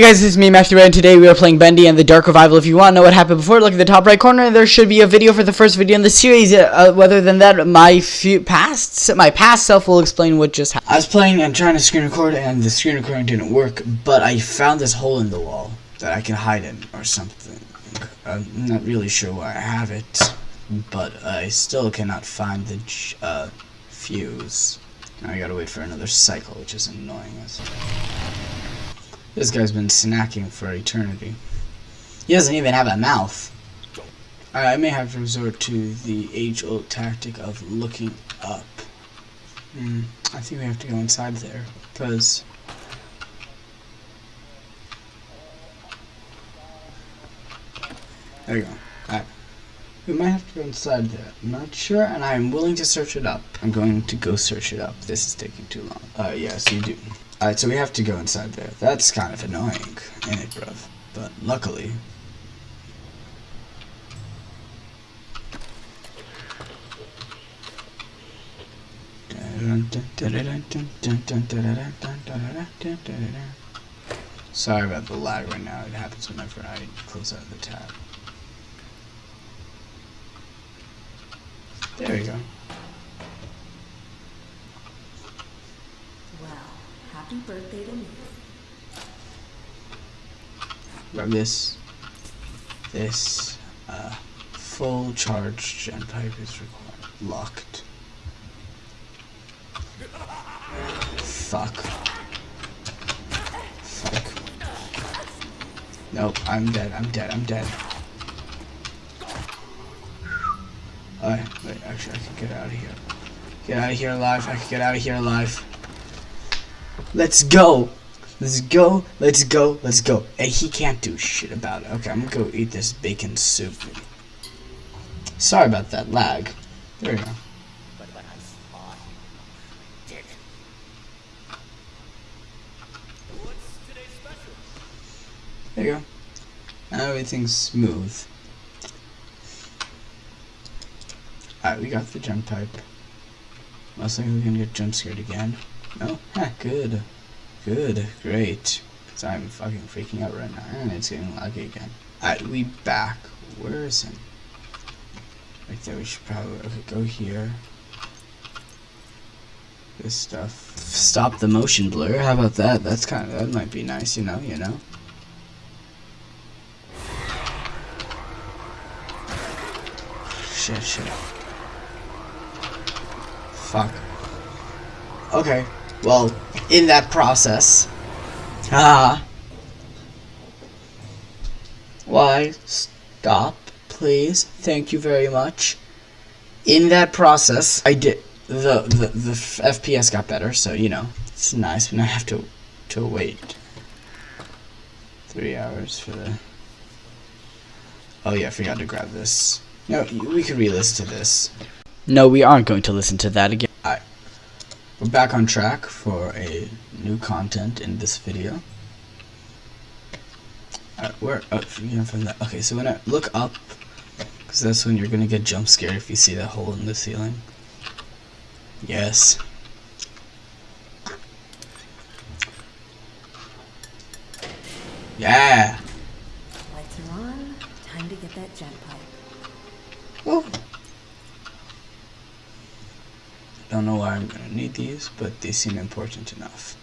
Hey guys, this is me, Matthew Red, and today we are playing Bendy and the Dark Revival. If you want to know what happened before, look at the top right corner. There should be a video for the first video in the series. Uh, other than that, my past my past self will explain what just happened. I was playing and trying to screen record, and the screen recording didn't work, but I found this hole in the wall that I can hide in, or something. I'm not really sure why I have it, but I still cannot find the uh, fuse. Now I gotta wait for another cycle, which is annoying as This guy's been snacking for eternity. He doesn't even have a mouth. I may have to resort to the age-old tactic of looking up. Hmm, I think we have to go inside there, because... There you go. Alright. We might have to go inside there. I'm not sure, and I'm willing to search it up. I'm going to go search it up. This is taking too long. Uh, yes, you do. Alright, so we have to go inside there. That's kind of annoying, ain't it, bruv? But luckily... Sorry about the lag right now. It happens whenever I close out the tab. There you go. Well, happy birthday to me. Grab this. This uh, full charge Gent pipe is required. Locked. Fuck. Fuck. Nope, I'm dead, I'm dead, I'm dead. Alright, wait, actually I can get out of here. Get out of here alive, I can get out of here alive. Let's go! Let's go, let's go, let's go. And he can't do shit about it. Okay, I'm gonna go eat this bacon soup. Sorry about that lag. There we go. There you go. Now everything's smooth. Alright, we got the jump pipe. Most likely we're gonna get jump scared again. No? Ha, good. Good, great. Cause I'm fucking freaking out right now, and it's getting laggy again. Alright, we back. Where is him? Right there, we should probably, okay, go here. This stuff. Stop the motion blur, how about that? That's kind of, that might be nice, you know, you know? Shit, shit. Fuck. Okay. Well, in that process. Ah. Why? Stop, please. Thank you very much. In that process, I did the the the FPS got better, so you know it's nice. But I have to to wait three hours for the. Oh yeah, I forgot to grab this. No, we could re-listen to this. No, we aren't going to listen to that again. Alright. We're back on track for a new content in this video. Alright, where? Oh, you from that. Okay, so when I look up, because that's when you're gonna get jump scared if you see that hole in the ceiling. Yes. Yeah. Lights are on. Time to get that Gent pipe. Whoa. Don't know why I'm gonna need these, but they seem important enough.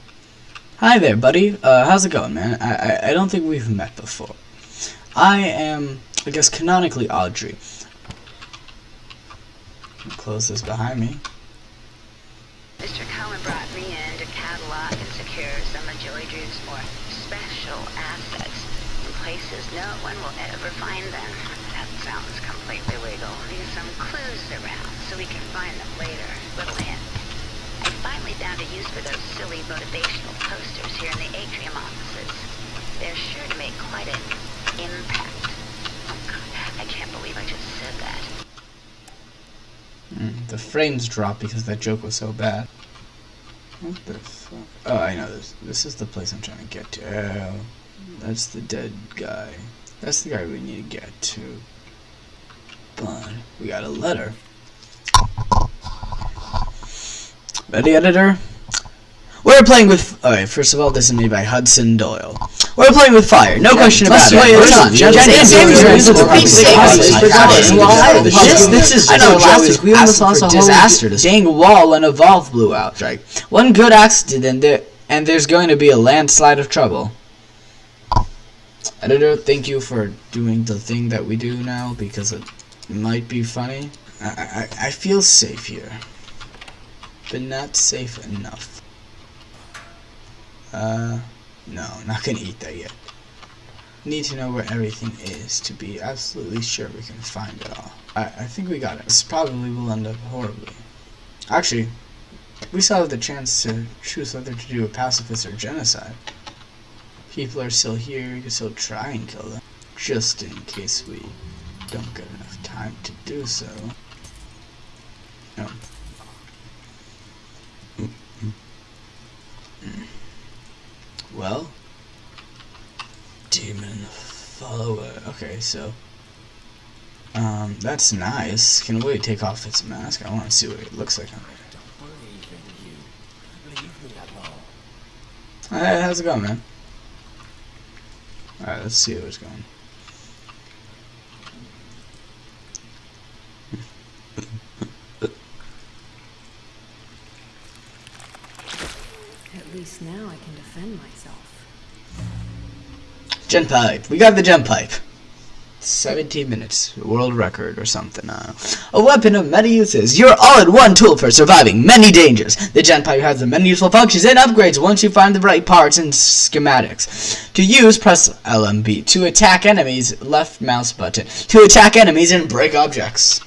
Hi there, buddy. Uh, how's it going, man? I, I I don't think we've met before. I am, I guess, canonically Audrey. Close this behind me. Mr. Cohen brought me in to catalog and secure some of Joey Drew's more special assets in places no one will ever find them. That sounds completely legal. Leave some clues around so we can find them later. Little hint. I finally found a use for those silly motivational posters here in the atrium offices. They're sure to make quite an impact. Oh God, I can't believe I just said that. Mm, the frames dropped because that joke was so bad. What the fuck? Oh, I know this. This is the place I'm trying to get to. Oh, that's the dead guy. That's the guy we need to get to. But we got a letter. Ready, editor? We're playing with. Alright, first of all, this is made by Hudson Doyle. We're playing with fire, no yeah, question about it. It's not. This this is. I know. Last we almost lost a disaster. Dang wall and a valve blew out. Right. One good accident there, and there's going to be a landslide of trouble. Editor, thank you for doing the thing that we do now because it might be funny. I, I, feel safe here, but not safe enough. Uh, no, not gonna eat that yet. Need to know where everything is to be absolutely sure we can find it all. I, I think we got it. This probably will end up horribly. Actually, we still have the chance to choose whether to do a pacifist or genocide. People are still here, we can still try and kill them. Just in case we don't get enough time to do so. No. Well, demon follower. Okay, so um, that's nice. Can we take off its mask? I want to see what it looks like on there. Hey, how's it going, man? Alright, let's see what's going. At least now I can defend myself. Gent pipe. We got the Gent pipe. 17 minutes, world record or something. Uh, a weapon of many uses. Your all-in-one tool for surviving many dangers. The Gent has the many useful functions and upgrades once you find the right parts and schematics. To use, press LMB. To attack enemies, left mouse button. To attack enemies and break objects.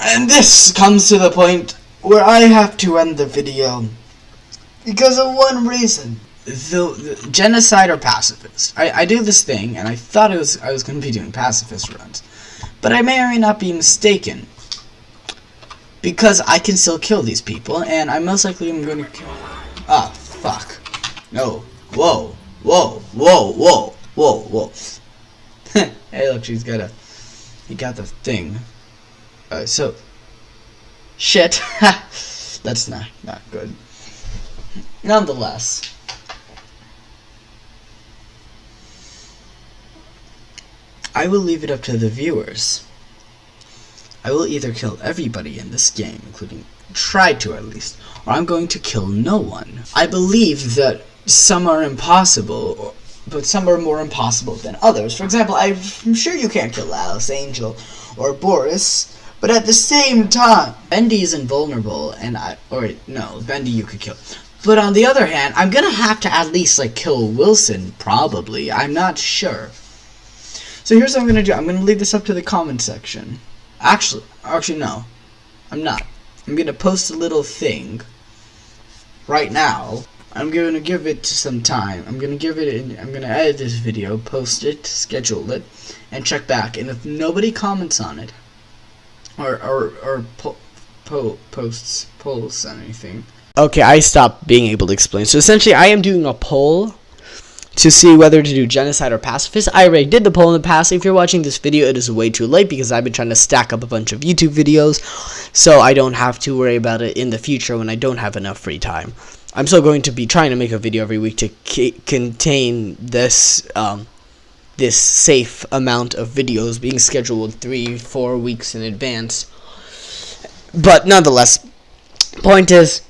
And this comes to the point where I have to end the video because of one reason. The, the genocide or pacifist. I, I do this thing, and I thought it was I was going to be doing pacifist runs, but I may or may not be mistaken because I can still kill these people, and I most likely am going to kill. Ah, fuck. No. Whoa. Whoa. Whoa. Whoa. Whoa. Whoa. hey, look, she's got a. He got the thing. Uh, so. Shit. That's not not good. Nonetheless. I will leave it up to the viewers. I will either kill everybody in this game, including try to at least, or I'm going to kill no one. I believe that some are impossible, but some are more impossible than others. For example, I'm sure you can't kill Alice Angel or Boris, but at the same time, Bendy is invulnerable, and I, or no, Bendy you could kill. But on the other hand, I'm gonna have to at least like kill Wilson, probably. I'm not sure. So here's what I'm gonna do. I'm gonna leave this up to the comment section. Actually, actually no, I'm not. I'm gonna post a little thing right now. I'm gonna give it some time. I'm gonna give it. In, I'm gonna edit this video, post it, schedule it, and check back. And if nobody comments on it, or or or po- po- posts polls on anything, Okay, I stopped being able to explain. So essentially, I am doing a poll to see whether to do genocide or pacifist. I already did the poll in the past. If you're watching this video, it is way too late because I've been trying to stack up a bunch of YouTube videos, so I don't have to worry about it in the future when I don't have enough free time. I'm still going to be trying to make a video every week to contain this um, this safe amount of videos being scheduled three, four weeks in advance. But nonetheless, point is,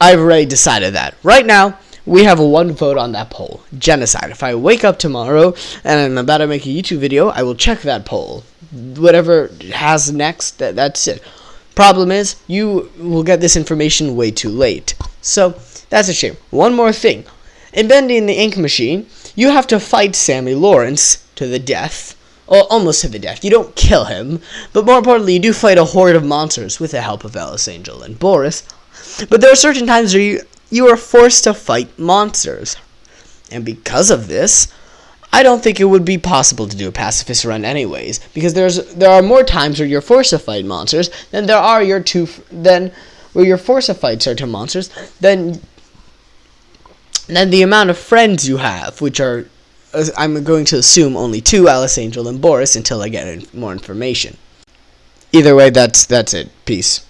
I've already decided that. Right now, we have one vote on that poll genocide. If I wake up tomorrow and I'm about to make a YouTube video, I will check that poll. Whatever has next, that, that's it. Problem is, you will get this information way too late. So, that's a shame. One more thing. In Bendy and the Ink Machine, you have to fight Sammy Lawrence to the death. Or almost to the death. You don't kill him, but more importantly, you do fight a horde of monsters with the help of Alice Angel and Boris. But there are certain times where you, you are forced to fight monsters. And because of this, I don't think it would be possible to do a pacifist run anyways, because there's there are more times where you're forced to fight monsters than there are your two than where you're forced to fight certain monsters than than the amount of friends you have, which are I'm going to assume only two, Alice Angel and Boris, until I get more information. Either way, that's that's it. Peace.